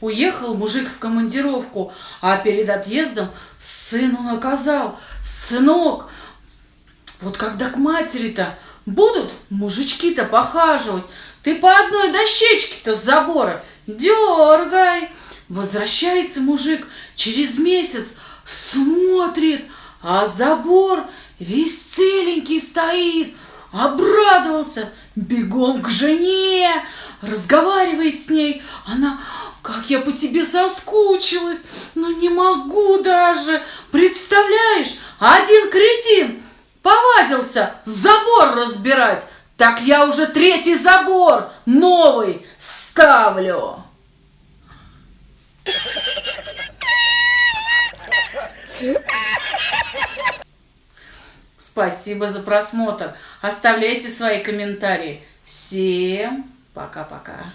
Уехал мужик в командировку, а перед отъездом сыну наказал. Сынок, вот когда к матери-то будут мужички-то похаживать, ты по одной дощечке-то с забора дергай. Возвращается мужик через месяц, смотрит, а забор весь целенький стоит. Обрадовался, бегом к жене, разговаривает с ней. Она, я по тебе соскучилась, но не могу даже. Представляешь, один кретин повадился забор разбирать. Так я уже третий забор новый ставлю. Спасибо за просмотр. Оставляйте свои комментарии. Всем пока-пока.